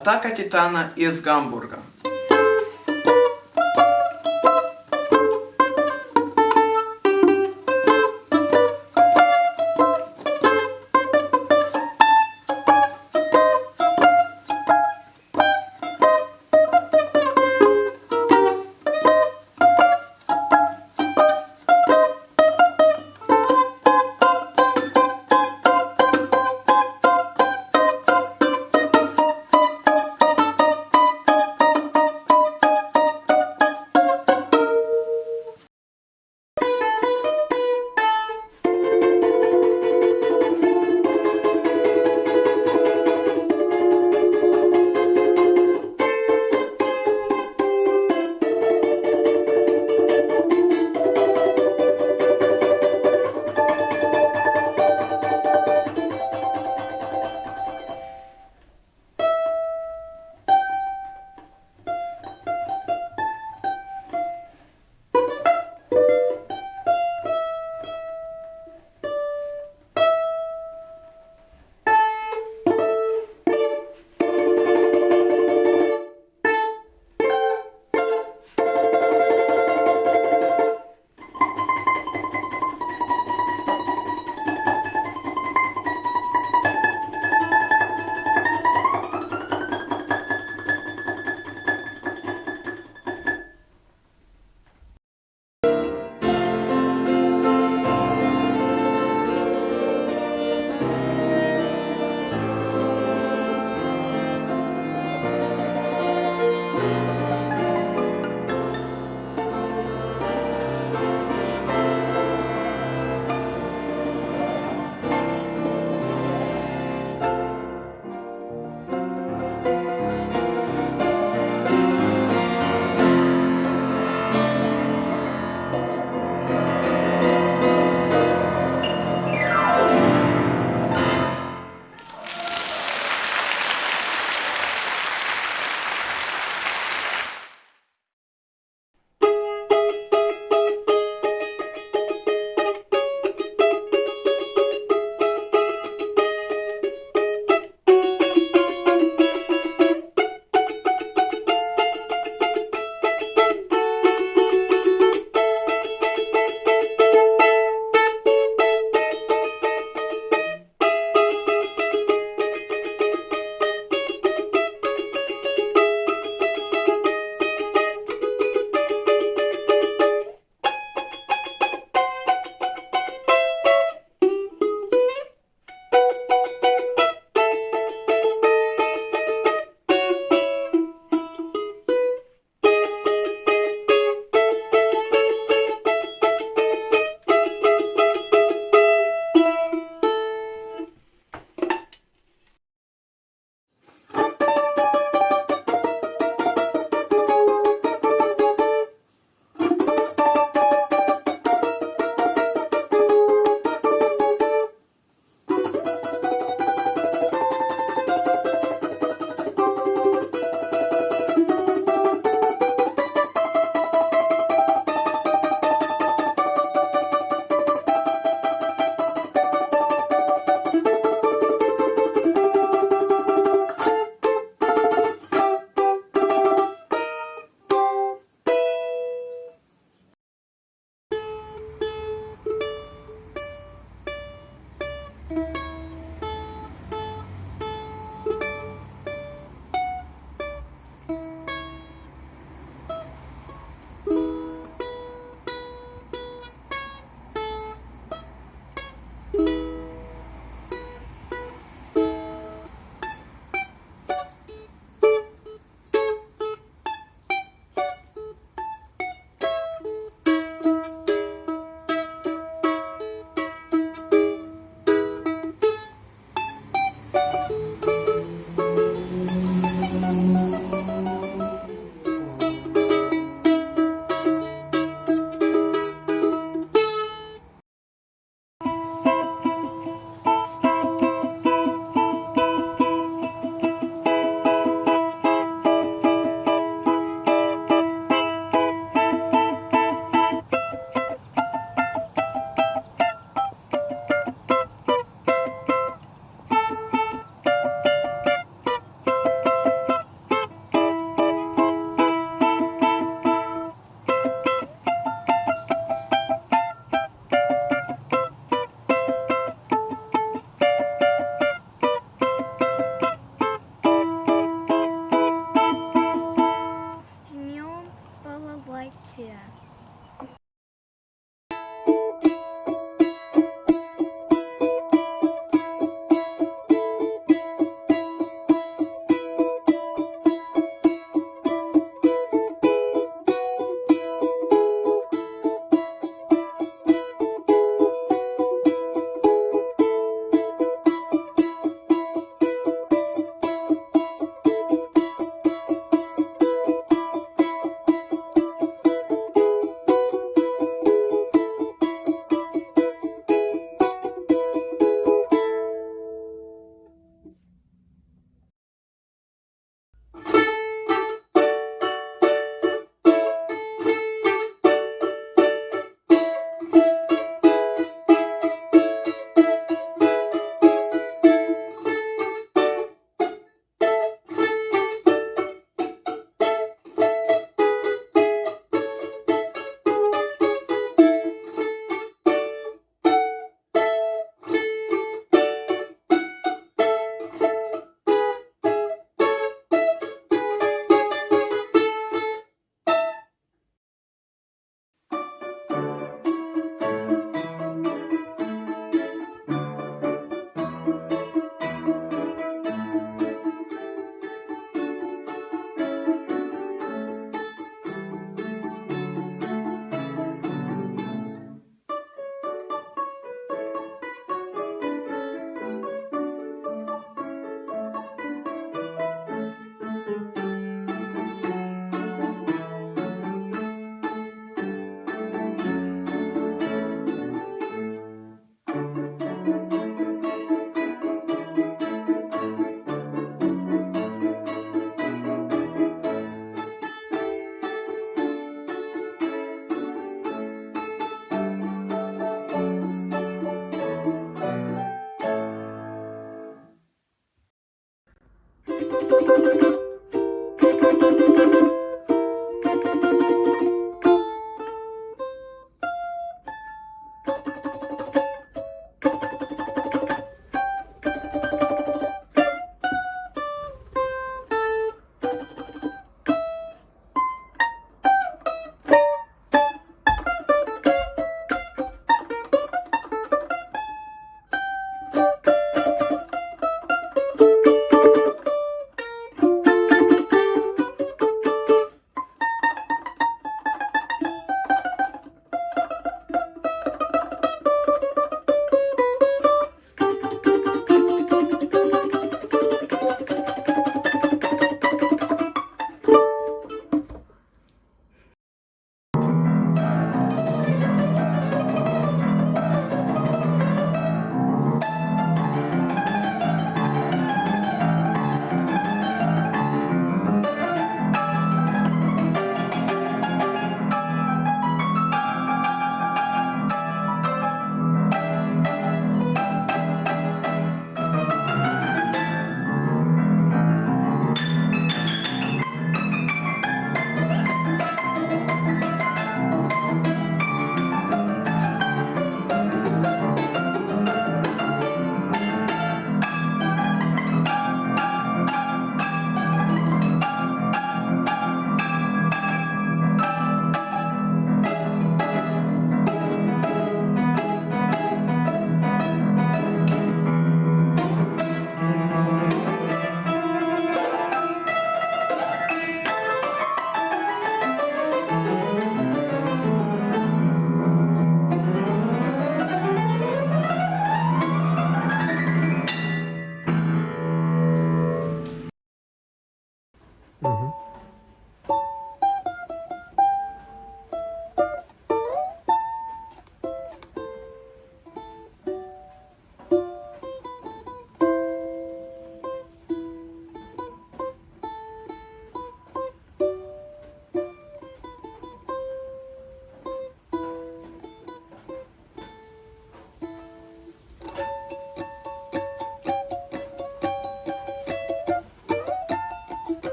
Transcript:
Атака Титана из Гамбурга.